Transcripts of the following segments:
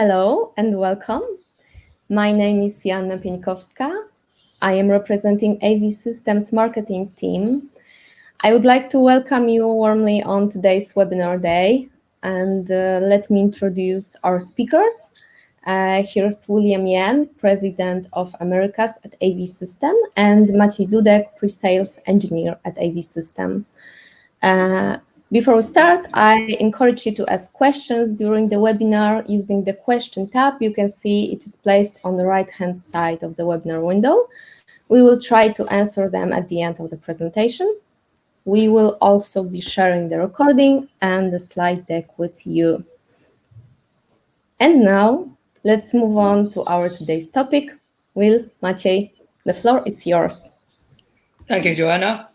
Hello and welcome. My name is Joanna Pieńkowska. I am representing AV Systems marketing team. I would like to welcome you warmly on today's webinar day and uh, let me introduce our speakers. Uh, here's William Yan, President of Americas at AV System and Maciej Dudek, Pre-Sales Engineer at AV System. Uh, before we start, I encourage you to ask questions during the webinar using the question tab. You can see it is placed on the right-hand side of the webinar window. We will try to answer them at the end of the presentation. We will also be sharing the recording and the slide deck with you. And now, let's move on to our today's topic. Will, Maciej, the floor is yours. Thank you, Joanna.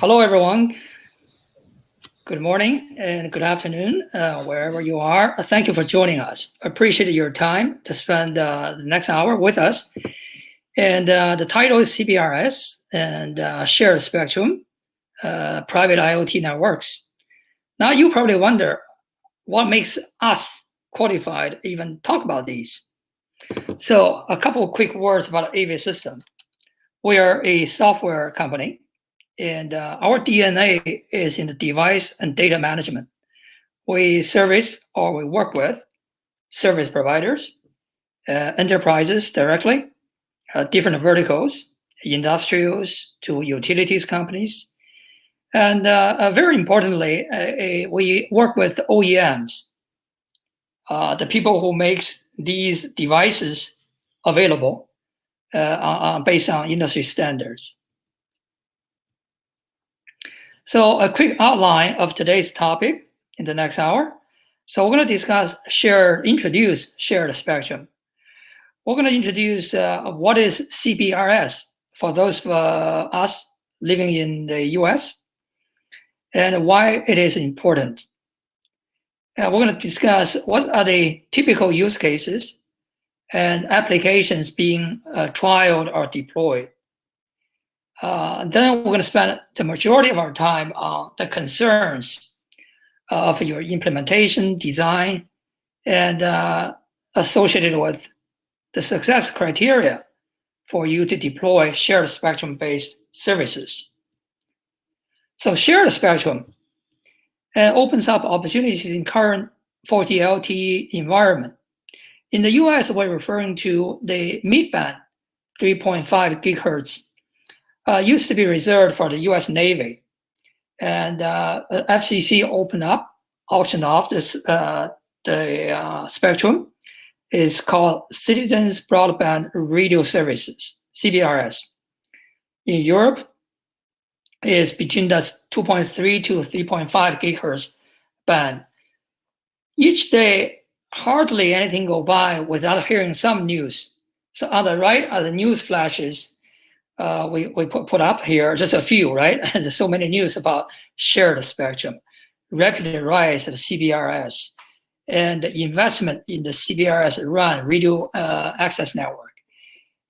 Hello, everyone. Good morning and good afternoon, uh, wherever you are. Uh, thank you for joining us. Appreciate your time to spend uh, the next hour with us. And uh, the title is CBRS and uh, Shared Spectrum, uh, Private IoT Networks. Now you probably wonder what makes us qualified even talk about these. So a couple of quick words about AV System. We are a software company and uh, our DNA is in the device and data management. We service or we work with service providers, uh, enterprises directly, uh, different verticals, industrials to utilities companies. And uh, uh, very importantly, uh, we work with OEMs, the people who makes these devices available based on industry standards. So a quick outline of today's topic in the next hour. So we're going to discuss shared, introduce shared spectrum. We're going to introduce uh, what is CBRS for those of uh, us living in the US and why it is important. And we're going to discuss what are the typical use cases and applications being uh, trialed or deployed. Uh, then we're going to spend the majority of our time on the concerns of your implementation, design, and uh, associated with the success criteria for you to deploy shared spectrum-based services. So shared spectrum uh, opens up opportunities in current 4G LTE environment. In the US, we're referring to the mid-band 3.5 gigahertz uh, used to be reserved for the U.S. Navy, and uh, FCC opened up, auctioned off this uh, the uh, spectrum. is called Citizens Broadband Radio Services (CBRS). In Europe, is between the 2.3 to 3.5 gigahertz band. Each day, hardly anything go by without hearing some news. So on the right are the news flashes uh, we, we put, put up here, just a few, right? There's so many news about shared spectrum, rapid rise of CBRS, and the investment in the CBRS RAN radio uh, access network.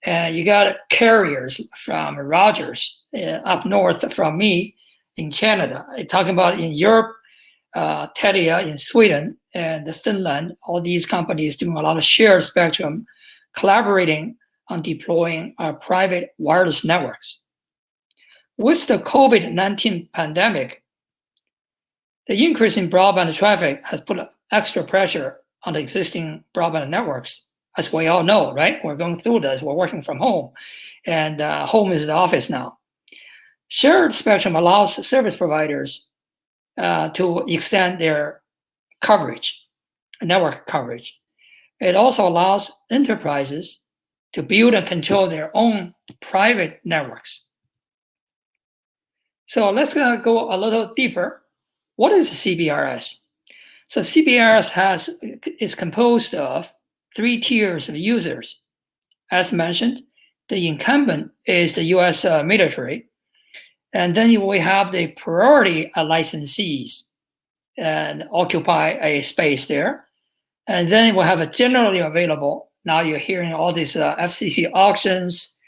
And you got carriers from Rogers uh, up north from me in Canada. Talking about in Europe, uh, Telia in Sweden and Finland, all these companies doing a lot of shared spectrum, collaborating on deploying our private wireless networks. With the COVID-19 pandemic, the increase in broadband traffic has put extra pressure on the existing broadband networks. As we all know, right? We're going through this, we're working from home, and uh, home is the office now. Shared spectrum allows service providers uh, to extend their coverage, network coverage. It also allows enterprises to build and control their own private networks. So let's go a little deeper. What is CBRS? So CBRS has is composed of three tiers of users. As mentioned, the incumbent is the US uh, military. And then we have the priority licensees and occupy a space there. And then we have a generally available now you're hearing all these uh, FCC auctions,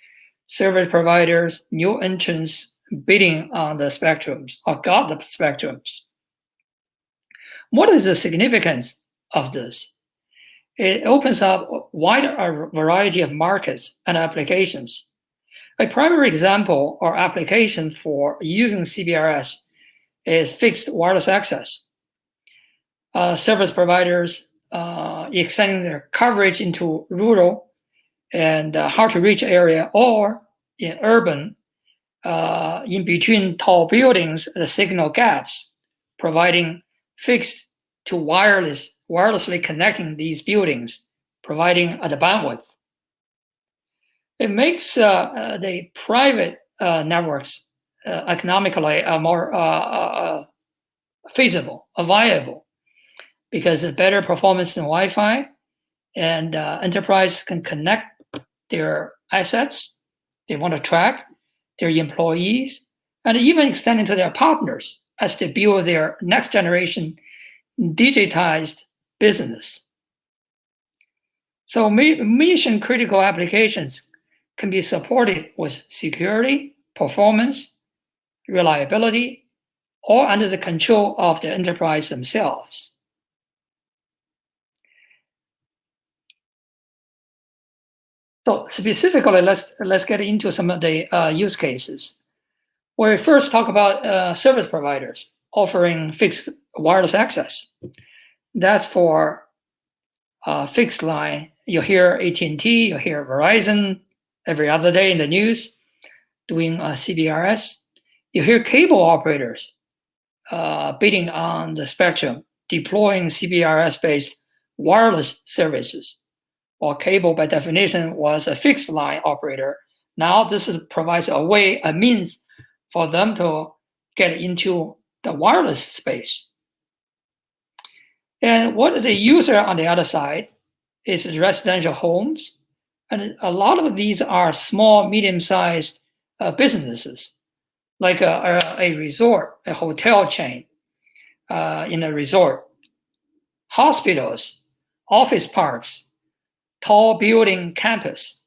service providers, new entrants bidding on the spectrums or got the spectrums. What is the significance of this? it opens up a wide variety of markets and applications. A primary example or application for using CBRS is fixed wireless access. Uh, service providers uh, extending their coverage into rural and uh, hard to reach area or in urban, uh, in between tall buildings, the signal gaps, providing fixed to wireless, wirelessly connecting these buildings, providing the bandwidth. It makes uh, uh, the private uh, networks economically more feasible, viable, because the better performance in Wi-Fi, and uh, enterprise can connect their assets they want to track their employees and even extend into their partners as they build their next generation digitized business. So mission critical applications can be supported with security, performance, reliability, or under the control of the enterprise themselves. So specifically, let's let's get into some of the uh, use cases. We first talk about uh, service providers offering fixed wireless access. That's for uh, fixed line. You hear AT&T, you hear Verizon every other day in the news doing uh, CBRS. You hear cable operators uh, bidding on the spectrum, deploying CBRS-based wireless services. Or cable, by definition, was a fixed line operator. Now this is, provides a way, a means for them to get into the wireless space. And what the user on the other side is residential homes. And a lot of these are small, medium-sized uh, businesses, like a, a, a, resort, a hotel chain uh, in a resort, hospitals, office parks, tall building campus,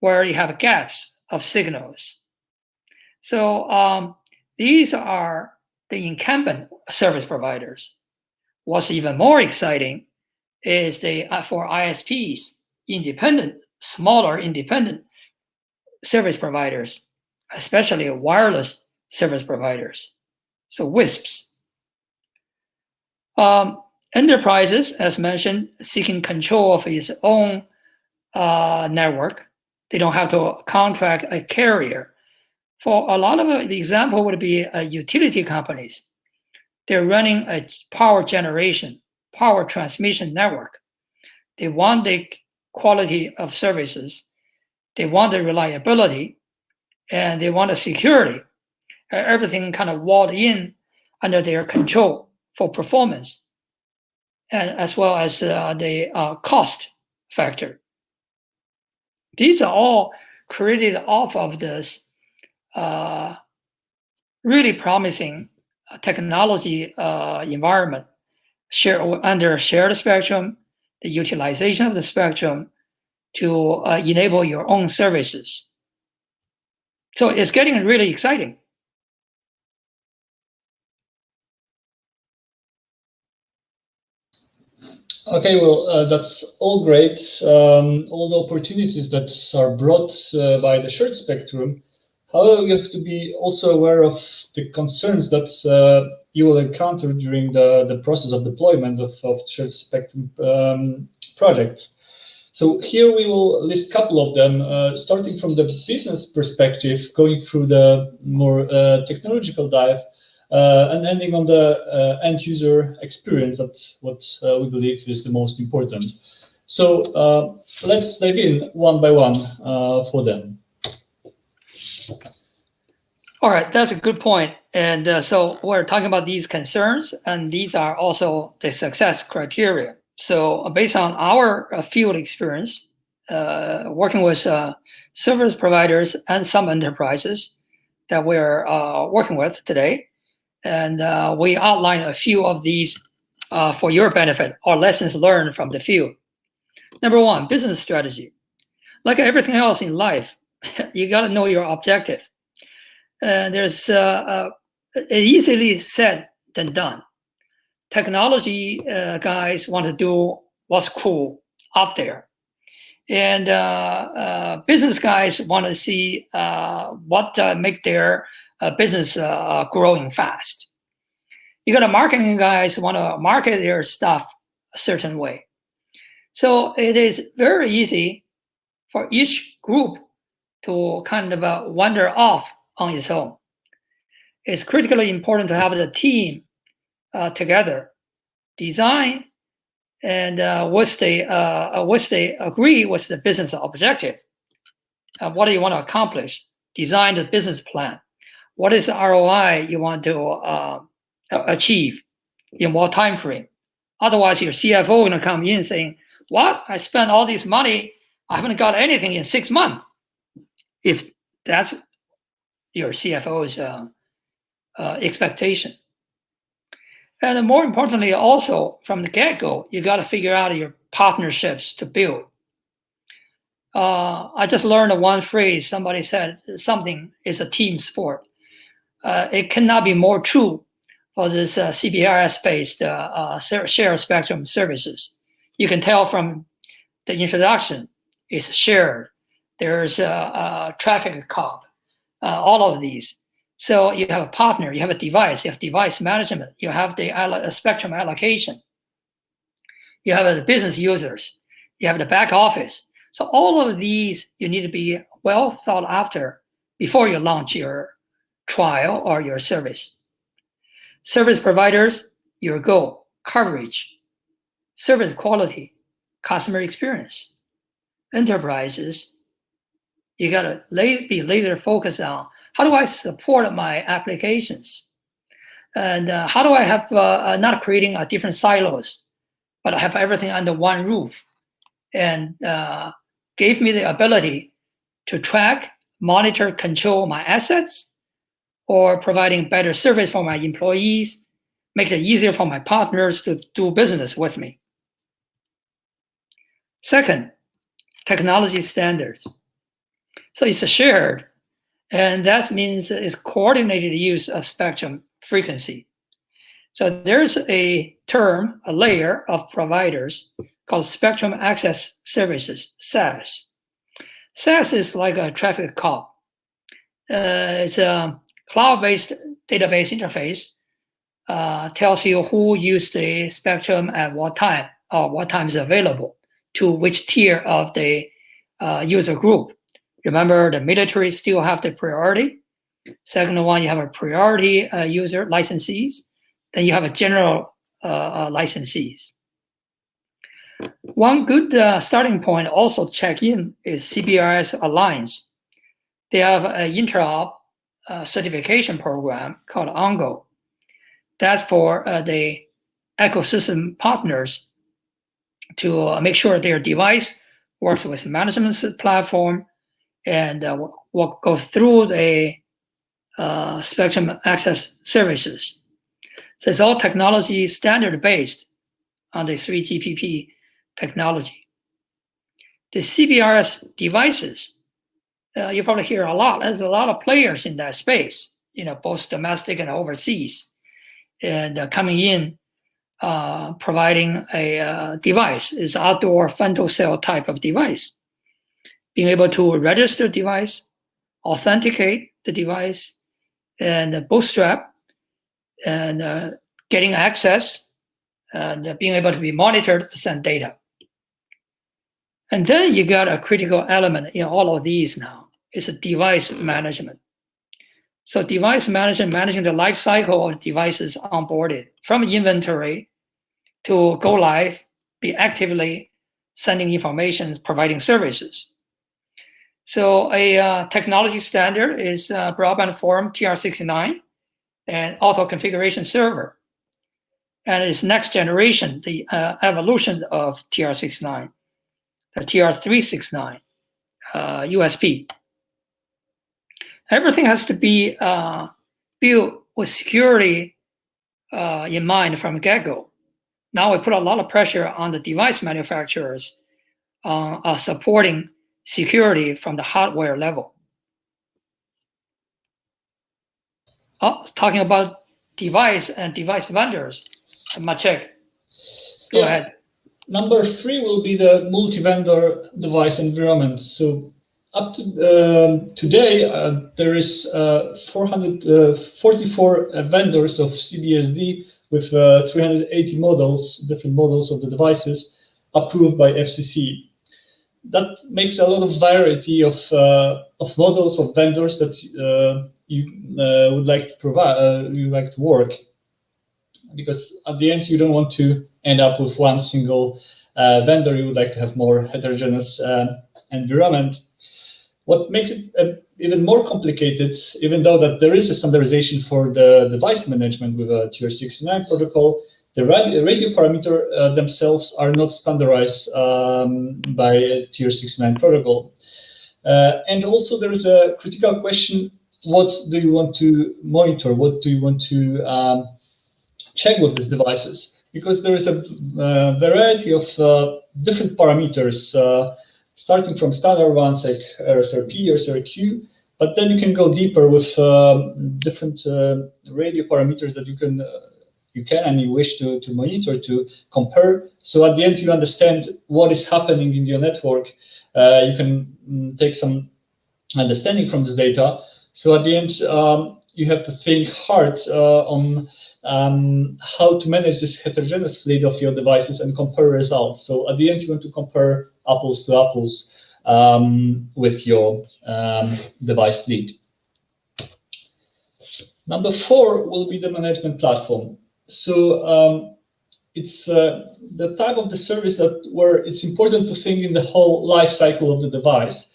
where you have gaps of signals. So um, these are the incumbent service providers. What's even more exciting is the for ISPs, independent, smaller independent service providers, especially wireless service providers, so WISPs. Um, enterprises, as mentioned, seeking control of its own uh, network. They don't have to contract a carrier for a lot of the example would be uh, utility companies. They're running a power generation, power transmission network. They want the quality of services. They want the reliability and they want the security. Everything kind of walled in under their control for performance and as well as uh, the uh, cost factor. These are all created off of this uh, really promising technology environment share, under shared spectrum, the utilization of the spectrum to enable your own services. So it's getting really exciting. Okay, well, uh, that's all great. Um, all the opportunities that are brought uh, by the shared spectrum However, you have to be also aware of the concerns that uh, you will encounter during the, the process of deployment of, of shared spectrum um, projects. So here we will list a couple of them, uh, starting from the business perspective, going through the more uh, technological dive, and ending on the uh, end user experience, that's what uh, we believe is the most important. So let's dive in one by one for them. All right, that's a good point. And uh, so we're talking about these concerns, and these are also the success criteria. So uh, based on our uh, field experience, uh, working with uh, service providers and some enterprises that we're uh, working with today, and we outline a few of these for your benefit or lessons learned from the field. Number one, business strategy. Like everything else in life, you got to know your objective. Uh, there's uh, uh, easily said than done. Technology uh, guys want to do what's cool out there. And uh, uh, business guys want to see uh, what uh, make their uh, business uh, growing fast. You got a marketing guys want to market their stuff a certain way. So it is very easy for each group to kind of uh, wander off on its own. It's critically important to have the team uh, together, design, and uh, once they uh, once they agree with the business objective, uh, what do you want to accomplish? Design the business plan. What is the ROI you want to uh, achieve in what time frame? Otherwise, your CFO to come in saying, "What? I spent all this money. I haven't got anything in six months." If that's your CFO's uh, uh, expectation. And more importantly, also from the get-go, you got to figure out your partnerships to build. Uh, I just learned one phrase. Somebody said something is a team sport. Uh, it cannot be more true for this uh, CBRS-based uh, share spectrum services. You can tell from the introduction, it's shared. There's a, a traffic cop, all of these. So you have a partner, you have a device, you have device management, you have the spectrum allocation, you have the business users, you have the back office. So all of these, you need to be well thought after before you launch your trial or your service. Service providers, your goal, coverage, service quality, customer experience. Enterprises, you gotta be laser focused on how do I support my applications? And uh, how do I have uh, uh not creating uh, different silos, but I have everything under one roof and uh, gave me the ability to track, monitor, control my assets or providing better service for my employees, make it easier for my partners to do business with me. Second, technology standards. So it's a shared and that means it's coordinated use of spectrum frequency. So there's a term, a layer of providers called Spectrum Access Services, SAS. SAS is like a traffic cop. Uh, it's a cloud-based database interface, uh, tells you who used the spectrum at what time or what time is available to which tier of the uh, user group. Remember, the military still have the priority. Second one, you have a priority uh, user licensees. Then you have a general uh, uh, licensees. One good uh, starting point also check in is CBRS Alliance. They have an interop uh, certification program called ONGO. That's for uh, the ecosystem partners to make sure their device works with management platform and uh, we'll go through the uh, spectrum access services. So it's all technology standard based on the 3GPP technology. The CBRS devices, uh, you probably hear a lot. There's a lot of players in that space, you know, both domestic and overseas, and uh, coming in, uh, providing a uh, device is outdoor femtocell type of device being able to register device, authenticate the device, and bootstrap, and uh, getting access, and being able to be monitored to send data. And then you got a critical element in all of these now. It's a device management. So device management, managing the life cycle of devices onboarded from inventory to go live, be actively sending information, providing services. So a uh, technology standard is uh, broadband forum TR69 and auto configuration server. And it's next generation, the uh, evolution of TR69, the TR369 uh, USP. Everything has to be uh, built with security uh, in mind from the get-go. Now we put a lot of pressure on the device manufacturers uh, supporting security from the hardware level. Oh, talking about device and device vendors, Maciek, go yeah. ahead. number three will be the multi-vendor device environment. So up to uh, today, uh, there is uh, 444 uh, vendors of CBSD with uh, 380 models, different models of the devices approved by FCC. That makes a lot of variety of, uh, of models of vendors that you would like to provide, you like to work. Because at the end, you don't want to end up with one single vendor. You would like to have more heterogeneous environment. What makes it uh, even more complicated, even though that there is a standardization for the device management with a TR69 protocol, the radio, radio parameter uh, themselves are not standardized um, by TR69 protocol. Uh, and also there is a critical question, what do you want to monitor? What do you want to um, check with these devices? Because there is a uh, variety of uh, different parameters uh, starting from standard ones like RSRP, RSRQ, but then you can go deeper with um, different uh, radio parameters that you can uh, you can and you wish to, to monitor, to compare. So at the end, you understand what is happening in your network. Uh, you can mm, take some understanding from this data. So at the end, um, you have to think hard uh, on um, how to manage this heterogeneous fleet of your devices and compare results. So at the end, you want to compare apples to apples um, with your um, device fleet. Number four will be the management platform. So um, it's uh, the type of the service that where it's important to think in the whole life cycle of the device,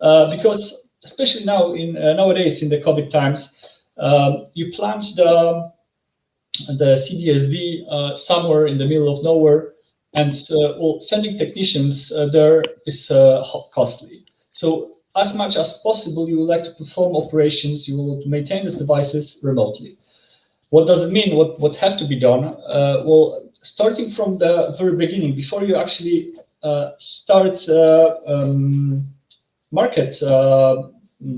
uh, because especially now in uh, nowadays in the COVID times, um, you plant the the CBSD uh, somewhere in the middle of nowhere, and uh, well, sending technicians uh, there is uh, costly. So as much as possible, you would like to perform operations, you will maintain these devices remotely. What does it mean? What, what have to be done? Uh, well, starting from the very beginning, before you actually uh, start um, market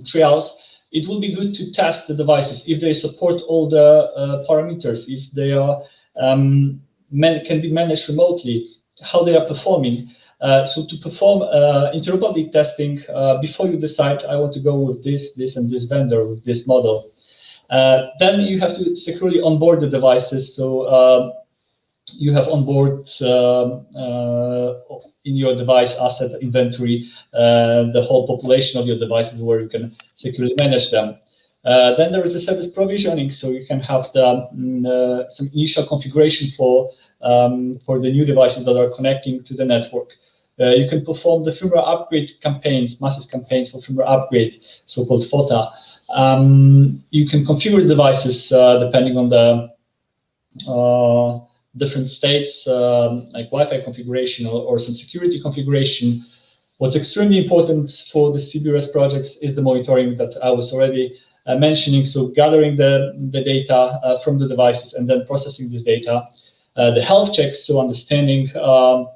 trials, it will be good to test the devices if they support all the parameters, if they are um, can be managed remotely, how they are performing. Uh, so to perform uh, interoperability testing uh, before you decide, I want to go with this, this, and this vendor with this model. Uh, then you have to securely onboard the devices. So uh, you have onboard um, in your device asset inventory, uh, the whole population of your devices where you can securely manage them. Uh, then there is a service provisioning, so you can have the, mm, uh, some initial configuration for, um, for the new devices that are connecting to the network. Uh, you can perform the firmware upgrade campaigns, massive campaigns for firmware upgrade, so-called FOTA. Um, you can configure devices uh, depending on the uh, different states, um, like Wi-Fi configuration or, or, some security configuration. What's extremely important for the CBRS projects is the monitoring that I was already mentioning. So gathering the, the data uh, from the devices and then processing this data. Uh, the health checks, so understanding um,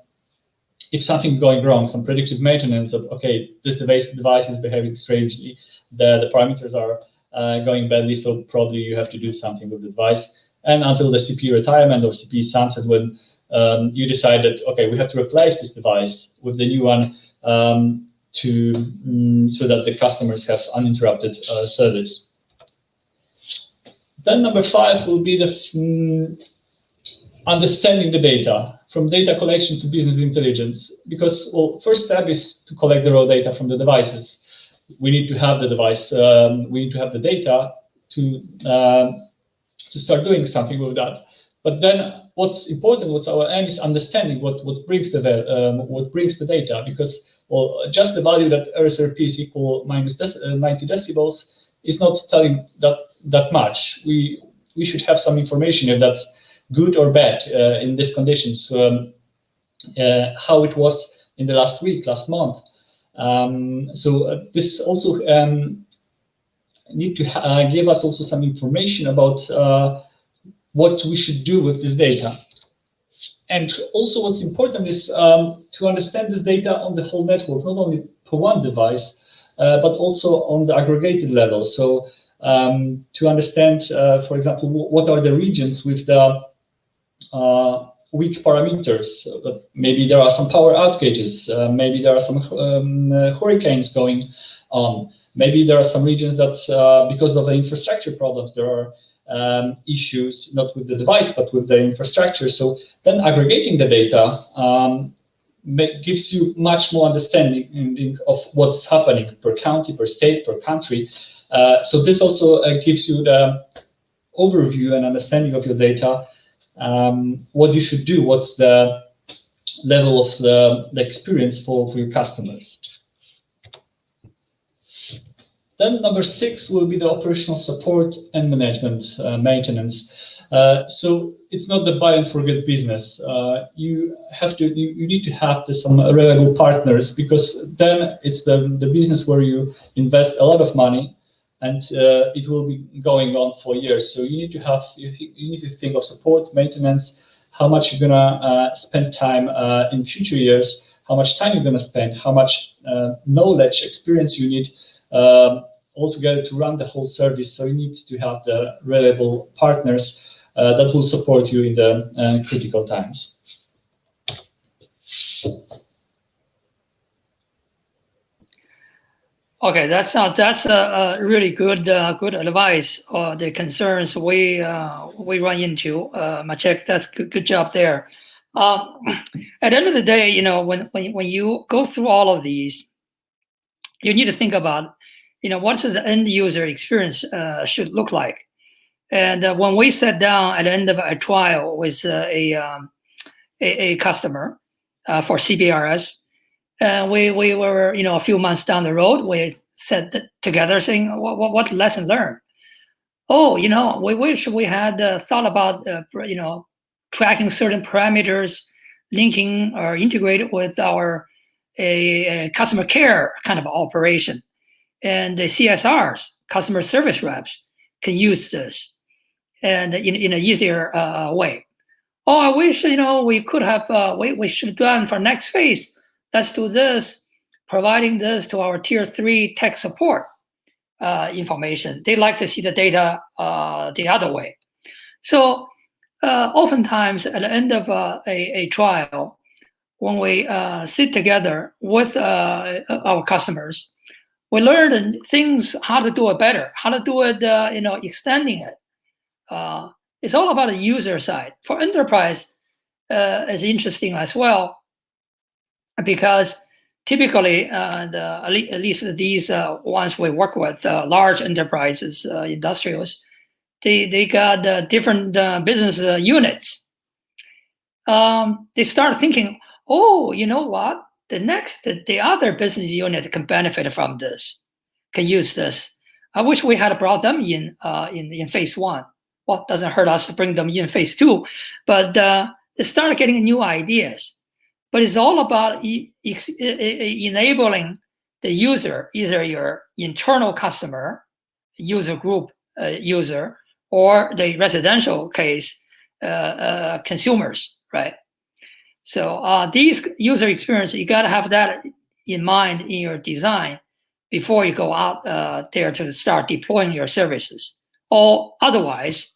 if something going wrong, some predictive maintenance of, okay, this device, device is behaving strangely, the, the parameters are uh, going badly, so probably you have to do something with the device and until the CP retirement or CP sunset when um, you decide that, okay, we have to replace this device with the new one um, to um, so that the customers have uninterrupted uh, service. Then number five will be the mm, understanding the data, from data collection to business intelligence. Because, well, first step is to collect the raw data from the devices. We need to have the device, um, we need to have the data to uh, to start doing something with that. But then what's important, what's our aim is understanding what, what brings the um, what brings the data because well, just the value that RSRP is equal minus dec uh, 90 decibels is not telling that that much. We we should have some information if that's good or bad uh, in these conditions. Um, uh, how it was in the last week, last month. Um, so uh, this also um, need to uh, give us also some information about uh, what we should do with this data. And also what's important is um, to understand this data on the whole network, not only per one device, uh, but also on the aggregated level. So um, to understand, uh, for example, what are the regions with the uh, weak parameters. But maybe there are some power outages. Uh, maybe there are some um, uh, hurricanes going on. Maybe there are some regions that, uh, because of the infrastructure problems, there are um, issues not with the device but with the infrastructure. So then aggregating the data um, make, gives you much more understanding of what's happening per county, per state, per country. Uh, so this also uh, gives you the overview and understanding of your data, um, what you should do, what's the level of the, the experience for, for your customers. Then number six will be the operational support and management uh, maintenance. Uh, so it's not the buy and forget business. Uh, you have to, you, you, need to have the, some reliable partners because then it's the, the business where you invest a lot of money and uh, it will be going on for years. So you need to have, you, you need to think of support, maintenance, how much you're gonna uh, spend time uh, in future years, how much time you're gonna spend, how much knowledge, experience you need um, altogether to run the whole service. So you need to have the reliable partners uh, that will support you in the uh, critical times. Okay, that's uh, that's a, really good uh, good advice. Uh, the concerns we uh, we run into, uh, Maciek, that's good, good job there. Um, at the end of the day, you know, when when when you go through all of these, you need to think about you know, what the end user experience uh, should look like. And uh, when we sat down at the end of a trial with uh, a, um, a, a customer uh, for CBRS, and we we were you know a few months down the road, we sat together saying what what, what lesson learned. Oh, you know, we wish we had uh, thought about uh, you know tracking certain parameters, linking or integrated with our a, a customer care kind of operation and the CSRs, customer service reps, can use this and in, in an easier uh, way. Oh, I wish you know we could have uh, we, we should done for next phase. Let's do this, providing this to our tier three tech support uh, information. They like to see the data uh, the other way. So uh, oftentimes at the end of uh, a, a trial, when we sit together with our customers, we learned things how to do it better, how to do it, uh, you know, extending it. Uh, it's all about the user side. For enterprise, uh, it's interesting as well because typically, uh, the, at least these uh, ones we work with, uh, large enterprises, industrials, they they got different business units. Um, they start thinking, oh, you know what? The next, the, the other business unit can benefit from this, can use this. I wish we had brought them in uh, in, in phase one. Well, doesn't hurt us to bring them in phase two, but uh, they start getting new ideas. But it's all about e e enabling the user, either your internal customer, user group uh, user, or the residential case, uh, uh, consumers, right? So uh, these user experience, you got to have that in mind in your design before you go out uh, there to start deploying your services. Or otherwise,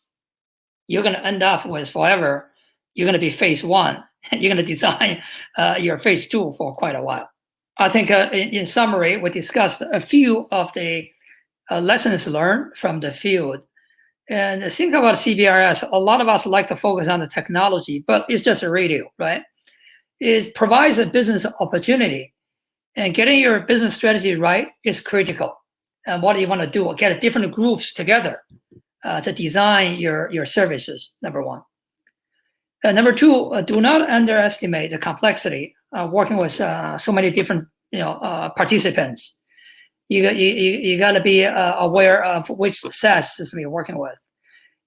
you're going to end up with forever, you're going to be phase one. you're going to design uh, your phase two for quite a while. I think uh, in, in, summary, we discussed a few of the uh, lessons learned from the field. And think about CBRS, a lot of us like to focus on the technology, but it's just a radio, right? Is provides a business opportunity. And getting your business strategy right is critical. And what do you want to do? Get different groups together uh, to design your, your services, number one. Number two, uh, do not underestimate the complexity of working with uh, so many different you know, uh, participants. You, you, you got to be uh, aware of which SAS system you're working with.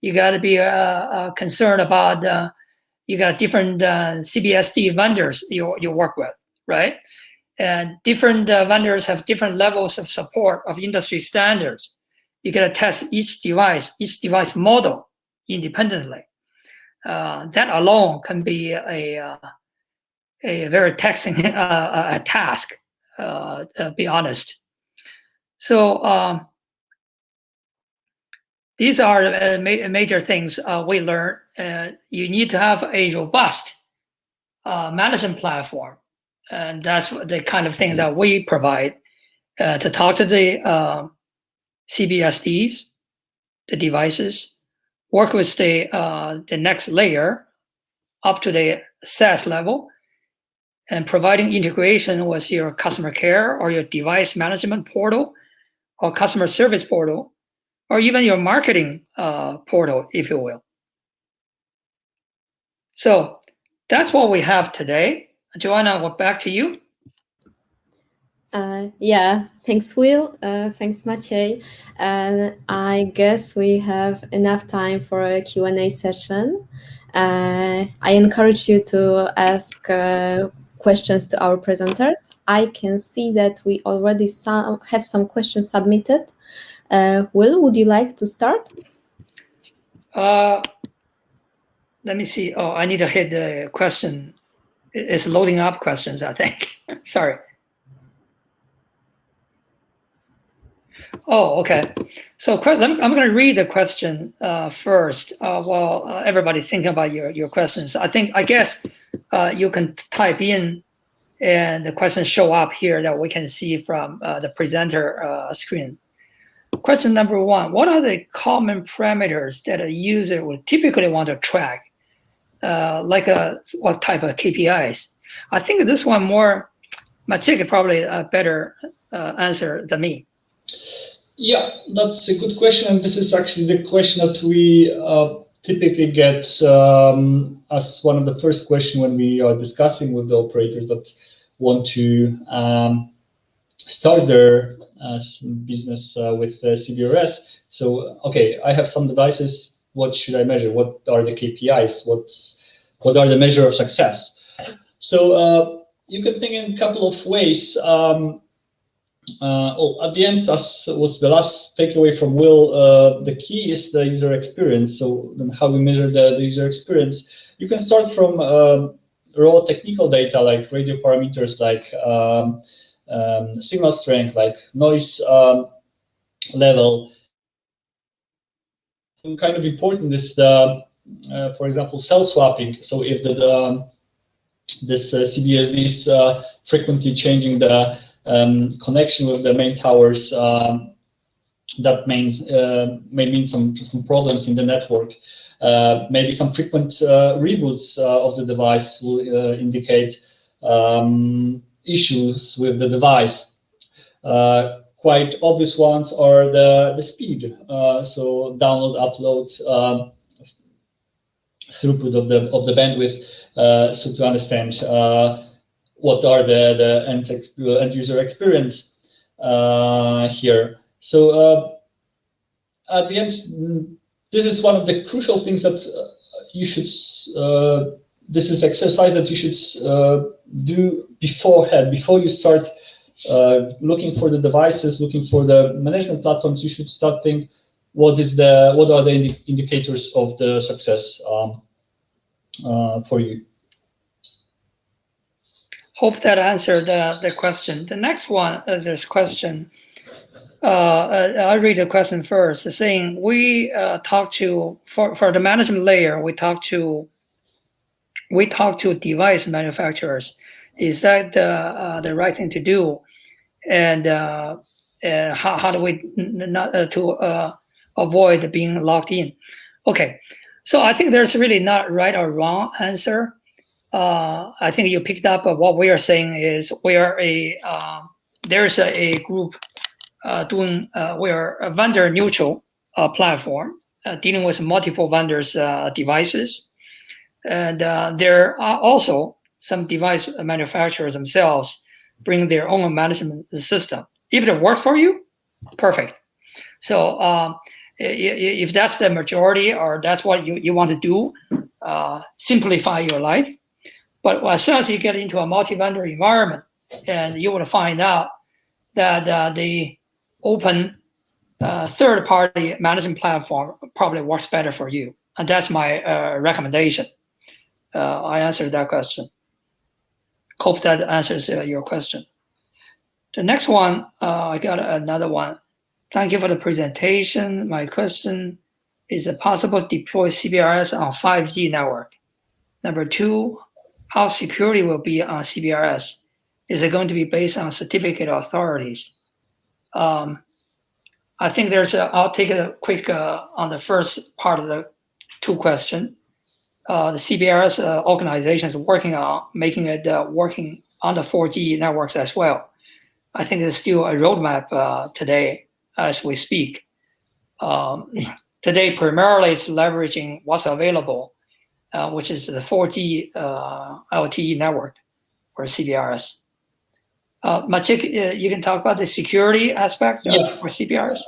You got to be concerned about you got different uh, CBSD vendors you, you work with, right? And different uh, vendors have different levels of support of industry standards. You got to test each device, each device model independently. Uh, that alone can be a, uh, a very taxing uh, task, uh, to be honest. So um, these are uh, ma major things uh, we learned. Uh, you need to have a robust uh, management platform, and that's the kind of thing that we provide uh, to talk to the uh, CBSDs, the devices, work with the the next layer up to the SAS level, and providing integration with your customer care or your device management portal or customer service portal or even your marketing uh, portal, if you will. So that's what we have today. Joanna, back to you. Uh, yeah, thanks, Will. Uh, thanks, Maciej. And I guess we have enough time for a Q&A session. Uh, I encourage you to ask uh, questions to our presenters. I can see that we already some, have some questions submitted. Uh, Will, would you like to start? Uh, let me see. Oh, I need to hit the question. It's loading up questions, I think. Sorry. Oh, okay. So I'm going to read the question uh, first uh, while uh, everybody thinking about your, your questions. I think, I guess uh, you can type in and the questions show up here that we can see from uh, the presenter uh, screen. Question number one, what are the common parameters that a user would typically want to track? like a, what type of KPIs? I think this one more, Maciej probably a better answer than me. Yeah, that's a good question. And this is actually the question that we uh, typically get um, as one of the first questions when we are discussing with the operators that want to um, start their uh, business uh, with uh, CBRS. So, okay, I have some devices. What should I measure? What are the KPIs? What's what are the measure of success? So uh, you can think in a couple of ways. Um, uh, oh, at the end, as was the last takeaway from Will, uh, the key is the user experience. So then how we measure the, the user experience. You can start from raw technical data like radio parameters, like um, um, signal strength, like noise um, level. And kind of important is the, uh, for example, cell swapping. So if the, the this uh, CBSD is uh, frequently changing the um, connection with the main towers, um, that means, uh, may mean some, some problems in the network. Uh, maybe some frequent uh, reboots of the device will indicate um, issues with the device. Uh, quite obvious ones are the, the speed. so download, upload, um, throughput of the, of the bandwidth. so to understand what are the, the end, end user experience uh, here. So uh, at the end, this is one of the crucial things that uh, you should, uh, this is exercise that you should uh, do beforehand, before you start looking for the devices, looking for the management platforms, you should start think what is the, what are the indi indicators of the success um, for you. Hope that answered uh, the question. The next one is this question. Uh, uh, I'll read the question first. Saying we uh, talk to for for the management layer. We talk to we talk to device manufacturers. Is that the uh, the right thing to do? And uh, how how do we not to avoid being locked in? Okay, so I think there's really not right or wrong answer uh, I think you picked up what we are saying is we are a uh, there's a, a group uh, doing uh, we are a vendor neutral uh, platform uh, dealing with multiple vendors devices, and there are also some device manufacturers themselves bring their own management system. If it works for you, perfect. So um, if that's the majority or that's what you, you want to do, simplify your life, but as soon as you get into a multi-vendor environment, and you will find out that uh, the open uh, third-party management platform probably works better for you. And that's my uh, recommendation. Uh, I answered that question. Hope that answers uh, your question. The next one, uh, I got another one. Thank you for the presentation. My question is it possible to deploy CBRS on 5G network? Number two, how security will be on CBRS? Is it going to be based on certificate authorities? Um, I think there's a, I'll take a quick uh, on the first part of the two question. Uh, the CBRS uh, organization is working on making it uh, working on the 4G networks as well. I think there's still a roadmap uh, today as we speak. Um, today, primarily it's leveraging what's available, uh, which is the 4G LTE network or CBRS. Uh, Maciek, uh, you can talk about the security aspect yeah. of for CBRS.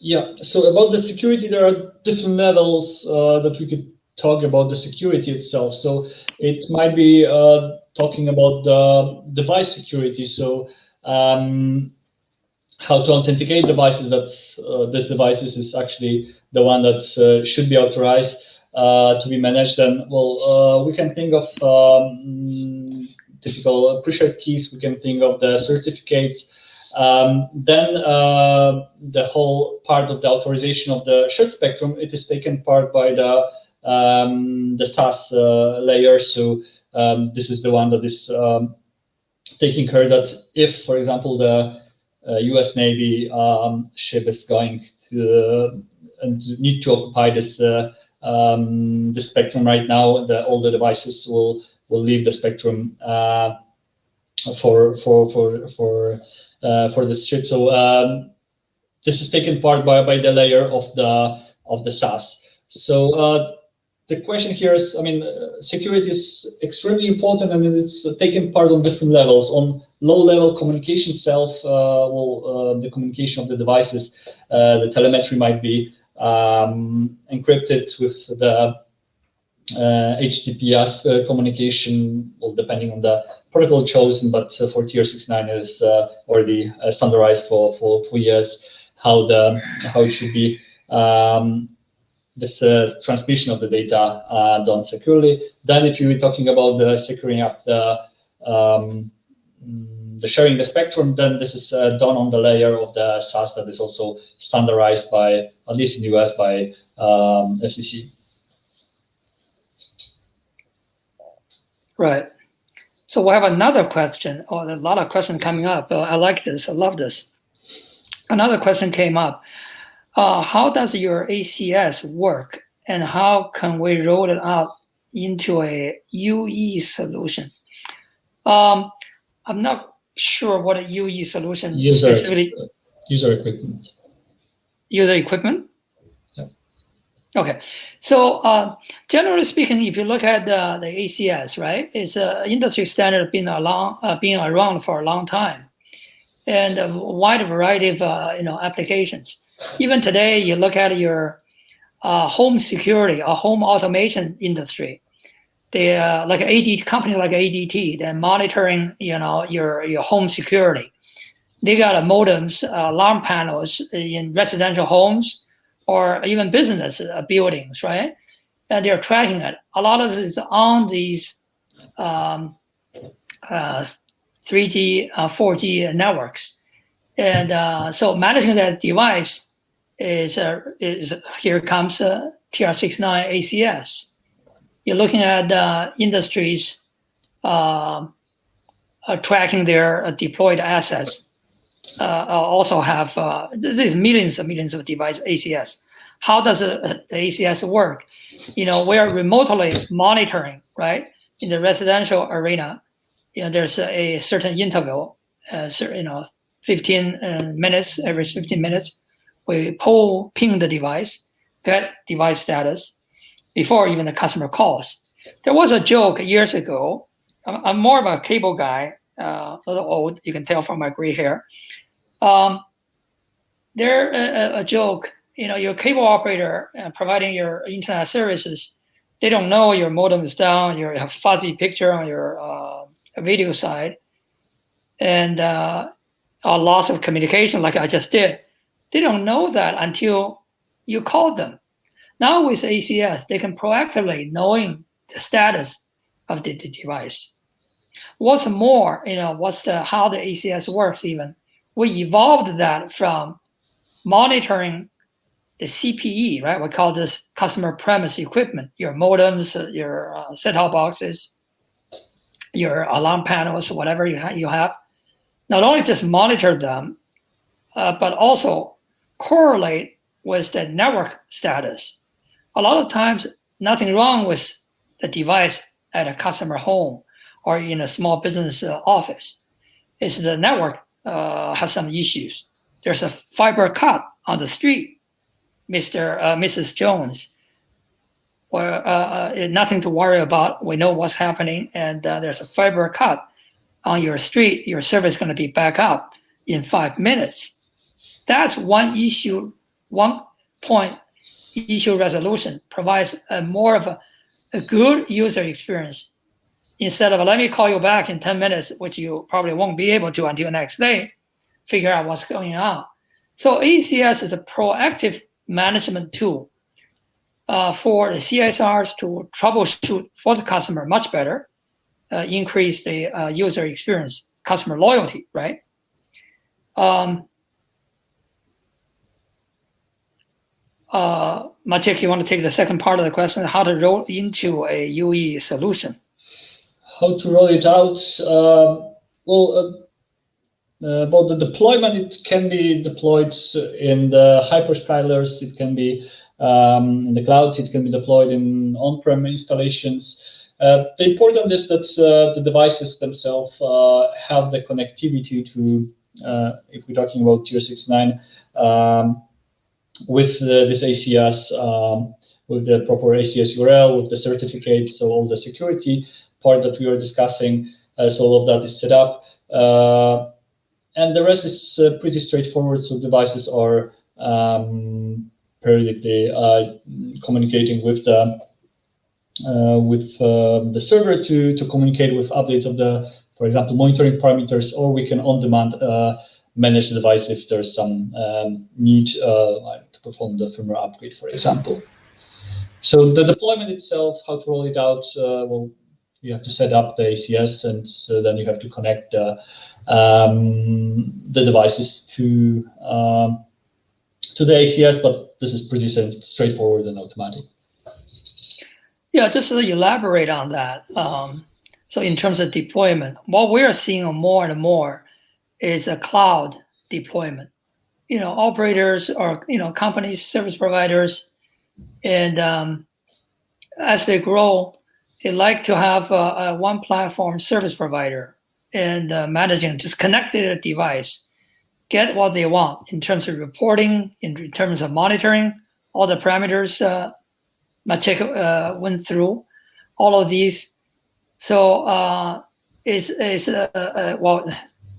Yeah. So about the security, there are different levels uh, that we could talk about the security itself. So it might be uh, talking about the device security. So um, how to authenticate devices that uh, this devices is actually the one that uh, should be authorized to be managed. And well, we can think of um, typical pre-shared keys. We can think of the certificates. Um, then uh, the whole part of the authorization of the shared spectrum, it is taken part by the um, the SAS uh, layer. So um, this is the one that is um, taking care that if, for example, the uh, U.S. Navy um, ship is going to and need to occupy this uh, um, the spectrum right now, the devices will will leave the spectrum uh, for for for for uh, for this ship. So um, this is taken part by by the layer of the of the SAS. So uh, the question here is, I mean, uh, security is extremely important, and it's taken part on different levels. On low-level communication itself, uh, well, uh, the communication of the devices, the telemetry might be um, encrypted with the uh, HTTPS uh, communication, well, depending on the protocol chosen, but uh, for TR69 is already standardized for, for, for years how the how it should be um, this uh, transmission of the data uh, done securely. Then if you're talking about the securing up the um, the sharing the spectrum, then this is uh, done on the layer of the SAS that is also standardized by, at least in the US, by um, FCC. Right. So we have another question, or a lot of questions coming up. Uh, I like this. I love this. Another question came up. Uh, how does your ACS work, and how can we roll it out into a UE solution? Um, I'm not sure what a UE solution user, specifically. User equipment. User equipment. Okay, so uh, generally speaking, if you look at uh, the ACS, right, it's an industry standard been a long, uh, been around for a long time, and a wide variety of uh, you know applications. Even today, you look at your uh, home security or home automation industry. They uh, like AD company like ADT, they're monitoring you know your your home security. They got modems, alarm panels in residential homes or even business uh, buildings, right? And they're tracking it. A lot of it is on these um, uh, 3G, uh, 4G networks. And uh, so managing that device is, uh, is here comes uh, TR69 ACS. You're looking at industries tracking their deployed assets uh, also have uh, there's millions and millions of device ACS. How does the ACS work? You know, we are remotely monitoring, right? In the residential arena, you know, there's a, certain interval, uh, you know, 15 uh, minutes, every 15 minutes, we pull ping the device, get device status before even the customer calls. There was a joke years ago. I'm, more of a cable guy, uh, a little old, you can tell from my gray hair. Um, they're a, a, joke. You know, your cable operator uh, providing your internet services, they don't know your modem is down, you have fuzzy picture on your uh, video side, and uh, a loss of communication like I just did. They don't know that until you call them. Now with ACS, they can proactively knowing the status of the, the device. What's more, you know, what's the how the ACS works even we evolved that from monitoring the CPE, right? We call this customer premise equipment, your modems, your uh, set-top boxes, your alarm panels, whatever you, ha you have. Not only just monitor them, uh, but also correlate with the network status. A lot of times, nothing wrong with the device at a customer home or in a small business uh, office. It's the network uh, has some issues. There's a fiber cut on the street, Mr. Uh, Mrs. Jones. Well, uh, uh, nothing to worry about. We know what's happening, and uh, there's a fiber cut on your street. Your service is going to be back up in five minutes. That's one issue, one point issue resolution provides a more of a, a good user experience instead of let me call you back in 10 minutes, which you probably won't be able to until next day, figure out what's going on. So ACS is a proactive management tool uh, for the CSRs to troubleshoot for the customer much better, uh, increase the uh, user experience, customer loyalty, right? Um, uh, you want to take the second part of the question, how to roll into a UE solution? How to roll it out? Uh, well, uh, uh, about the deployment, it can be deployed in the hyperscalers, it can be um, in the cloud, it can be deployed in on-prem installations. Uh, the important is that uh, the devices themselves uh, have the connectivity to, if we're talking about TR69, um, with the, this ACS, um, with the proper ACS URL, with the certificates, so all the security part that we are discussing, uh, so all of that is set up. Uh, and the rest is uh, pretty straightforward, so devices are um, periodically uh, communicating with the uh, with uh, the server to, to communicate with updates of the, for example, monitoring parameters, or we can on demand manage the device if there's some um, need uh, perform the firmware upgrade, for example. So the deployment itself, how to roll it out, uh, well, you have to set up the ACS, and so then you have to connect uh, um, the devices to um, to the ACS, but this is pretty straightforward and automatic. Yeah, just to elaborate on that. Um, so in terms of deployment, what we're seeing more and more is a cloud deployment. You know, operators or you know companies, service providers, and um, as they grow, they like to have a, a one platform service provider and uh, managing just connected a device, get what they want in terms of reporting, in terms of monitoring, all the parameters uh, Maciek uh, went through, all of these. So uh, is is uh, uh, well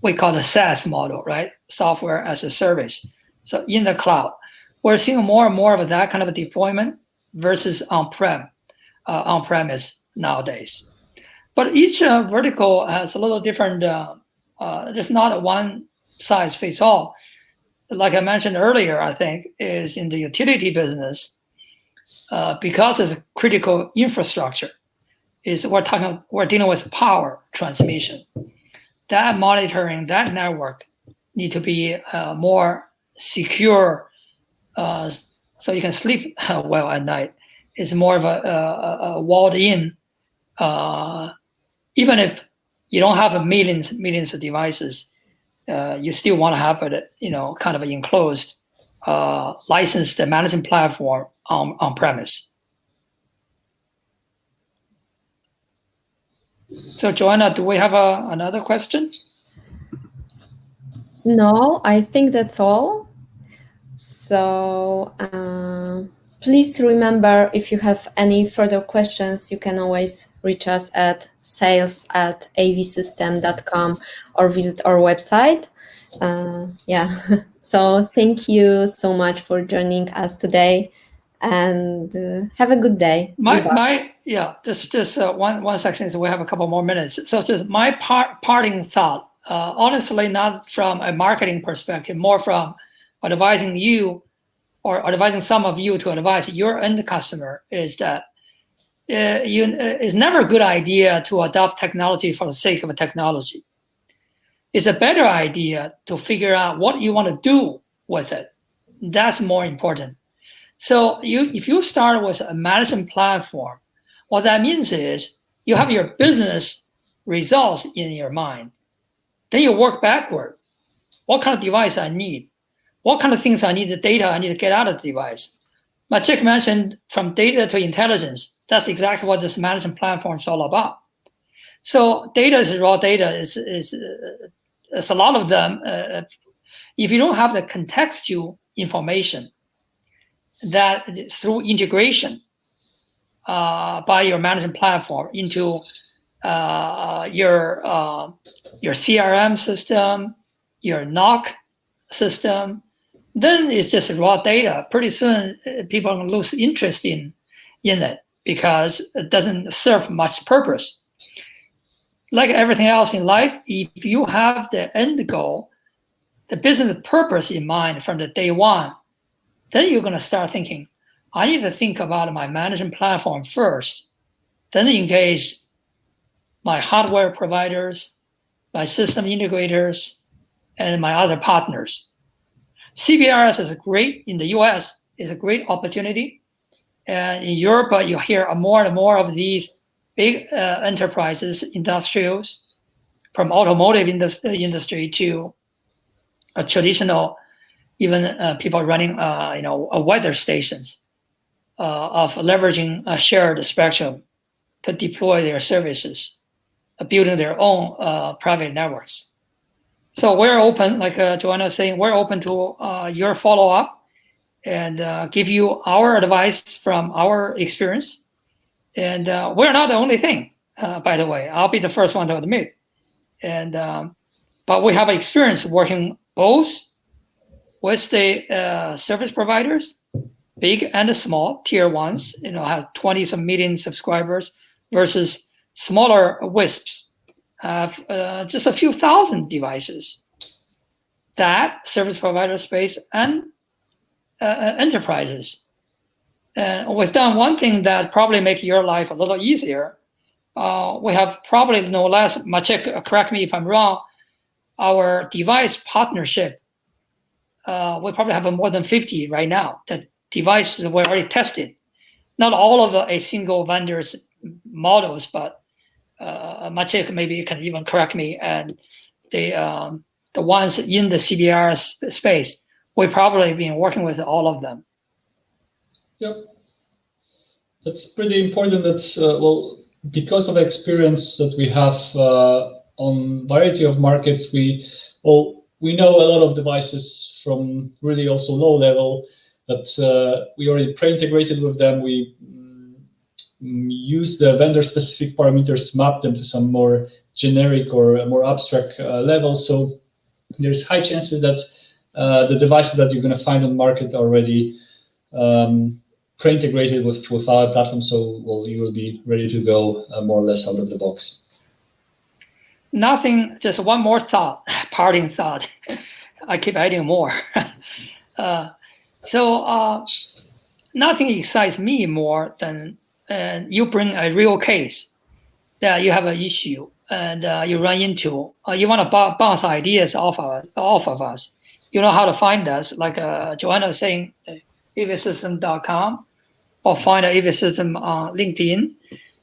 we call the SaaS model, right? Software as a service. So in the cloud, we're seeing more and more of that kind of deployment versus on-prem, uh, on-premise nowadays. But each uh, vertical has a little different, uh, uh, just not a one size fits all. Like I mentioned earlier, I think is in the utility business, uh, because it's critical infrastructure, is we're talking, we're dealing with power transmission that monitoring, that network need to be uh, more secure uh, so you can sleep well at night. It's more of a, a, a walled in, uh, even if you don't have millions, millions of devices, uh, you still want to have it, you know, kind of enclosed, uh, licensed management platform on, on premise. So Joanna, do we have a, another question? No, I think that's all. So uh, please remember if you have any further questions, you can always reach us at sales at avsystem.com or visit our website. Uh, yeah, so thank you so much for joining us today and uh, have a good day. My, my yeah, just just uh, one one second. So we have a couple more minutes. So just my part parting thought. Uh, honestly, not from a marketing perspective, more from advising you or advising some of you to advise your end customer is that uh, you, uh, it's never a good idea to adopt technology for the sake of a technology. It's a better idea to figure out what you want to do with it. That's more important So you, if you start with a management platform, what that means is you have your business results in your mind. Then you work backward. What kind of device I need? What kind of things I need, the data I need to get out of the device? My Maciek mentioned from data to intelligence. That's exactly what this management platform is all about. So data is raw data. Is uh, it's a lot of them. Uh, if you don't have the contextual information, that through integration uh, by your management platform into uh, your uh, your CRM system, your NOC system, then it's just raw data. Pretty soon, uh, people lose interest in in it because it doesn't serve much purpose. Like everything else in life, if you have the end goal, the business purpose in mind from the day one, then you're going to start thinking, I need to think about my management platform first, then engage my hardware providers, my system integrators, and my other partners. CBRS is a great in the US, is a great opportunity. And in Europe, uh, you hear more and more of these big uh, enterprises, industrials, from automotive industry to a traditional, even uh, people running, uh, you know, weather stations uh, of leveraging a shared spectrum to deploy their services, building their own private networks. So we're open, like uh, Joanna was saying, we're open to uh, your follow-up and uh, give you our advice from our experience. And uh, we're not the only thing, uh, by the way. I'll be the first one to admit. And um, but we have experience working both with the uh, service providers, big and small, tier ones, you know, have 20 some million subscribers versus smaller WISPs have uh, just a few thousand devices that service provider space and uh, uh, enterprises. And we've done one thing that probably make your life a little easier. Uh, we have probably no less, Maciek, uh, correct me if I'm wrong, our device partnership, uh, we probably have more than 50 right now. The devices were already tested. Not all of a single vendor's models, but uh, maybe you can even correct me, and the um, the ones in the CBR space, we've probably been working with all of them. Yep. That's pretty important that, uh, well, because of experience that we have uh, on variety of markets, we, well, we know a lot of devices from really also low level that uh, we already pre-integrated with them. We Mm, use the vendor specific parameters to map them to some more generic or more abstract uh, level. So there's high chances that uh, the devices that you're going to find on market are already um, pre-integrated with, with our platform. So well, you will be ready to go uh, more or less out of the box. Nothing, just one more thought, parting thought. I keep adding more. Uh, so uh, nothing excites me more than and you bring a real case that you have an issue and uh, you run into, uh, you want to bounce ideas off of, off of us. You know how to find us, like uh, Joanna saying, avsystem.com or find AVSystem on LinkedIn.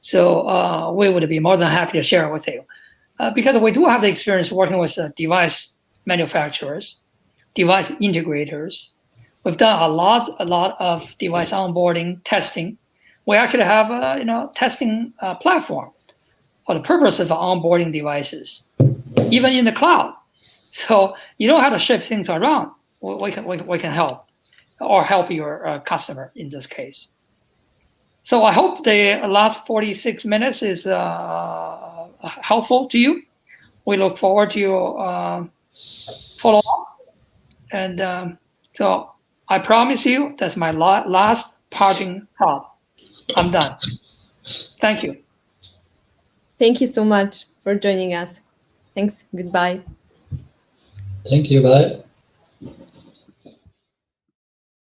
So uh, we would be more than happy to share with you. Uh, because we do have the experience working with uh, device manufacturers, device integrators. We've done a lot, a lot of device onboarding, testing, we actually have a you know testing uh, platform for the purpose of onboarding devices, even in the cloud. So you don't have to ship things around. We can we, we can help, or help your uh, customer in this case. So I hope the last 46 minutes is uh, helpful to you. We look forward to your uh, follow up. And um, so I promise you that's my la last parting thought. I'm done. Thank you. Thank you so much for joining us. Thanks. Goodbye. Thank you. Bye.